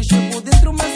que chegou dentro, mas